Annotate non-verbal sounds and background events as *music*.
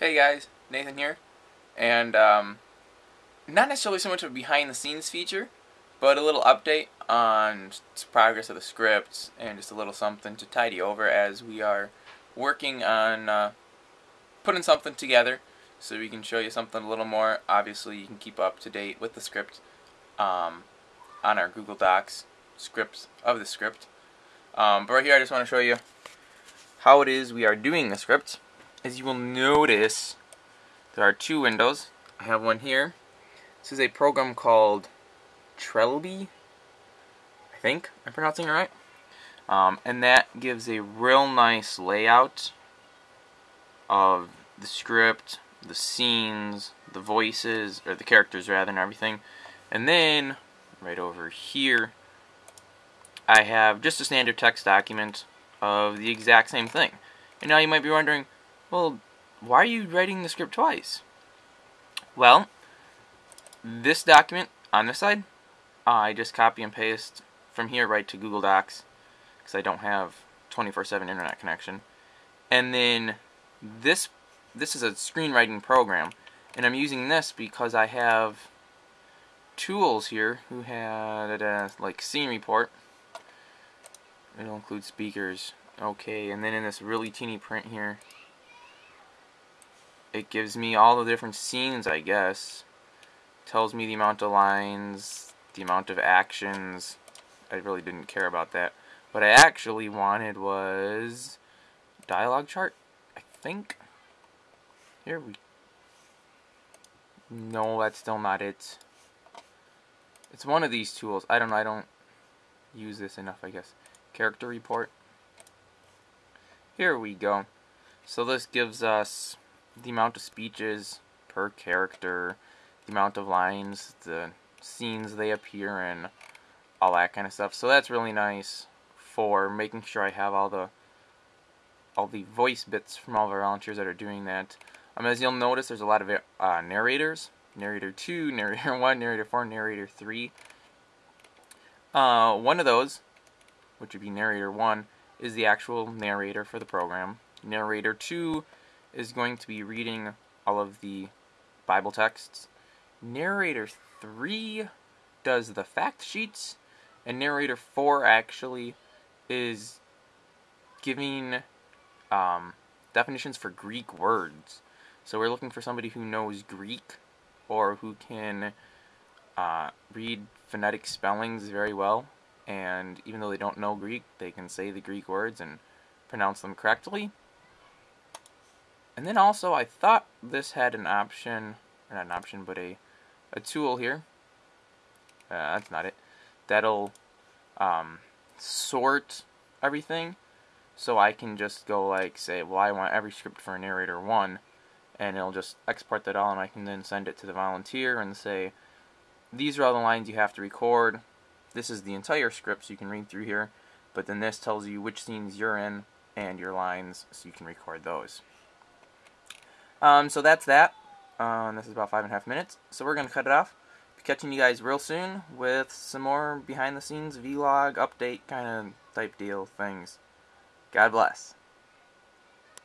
Hey guys, Nathan here, and um, not necessarily so much of a behind the scenes feature, but a little update on progress of the script and just a little something to tidy over as we are working on uh, putting something together so we can show you something a little more. Obviously, you can keep up to date with the script um, on our Google Docs scripts of the script. Um, but right here, I just want to show you how it is we are doing the script as you will notice, there are two windows. I have one here. This is a program called Trelby. I think I'm pronouncing it right. Um, and that gives a real nice layout of the script, the scenes, the voices, or the characters rather, and everything. And then, right over here, I have just a standard text document of the exact same thing. And now you might be wondering, well, why are you writing the script twice? Well, this document on this side, I just copy and paste from here right to Google Docs because I don't have 24/7 internet connection. And then this this is a screenwriting program, and I'm using this because I have tools here who had uh, like scene report. It'll include speakers. Okay, and then in this really teeny print here, it gives me all the different scenes, I guess. Tells me the amount of lines, the amount of actions. I really didn't care about that. What I actually wanted was dialogue chart, I think. Here we No, that's still not it. It's one of these tools. I don't know, I don't use this enough, I guess. Character report. Here we go. So this gives us the amount of speeches per character, the amount of lines, the scenes they appear in, all that kind of stuff. So that's really nice for making sure I have all the all the voice bits from all our volunteers that are doing that. Um, as you'll notice, there's a lot of uh, narrators. Narrator 2, *laughs* Narrator 1, Narrator 4, Narrator 3. Uh, one of those, which would be Narrator 1, is the actual narrator for the program. Narrator 2 is going to be reading all of the Bible texts. Narrator 3 does the fact sheets, and narrator 4 actually is giving um, definitions for Greek words. So we're looking for somebody who knows Greek or who can uh, read phonetic spellings very well. And even though they don't know Greek, they can say the Greek words and pronounce them correctly. And then also, I thought this had an option, or not an option, but a, a tool here. Uh, that's not it. That'll um, sort everything. So I can just go like, say, well, I want every script for narrator 1. And it'll just export that all, and I can then send it to the volunteer and say, these are all the lines you have to record. This is the entire script, so you can read through here. But then this tells you which scenes you're in and your lines, so you can record those. Um, so that's that. Um, this is about five and a half minutes. So we're going to cut it off. Be catching you guys real soon with some more behind the scenes vlog update kind of type deal things. God bless.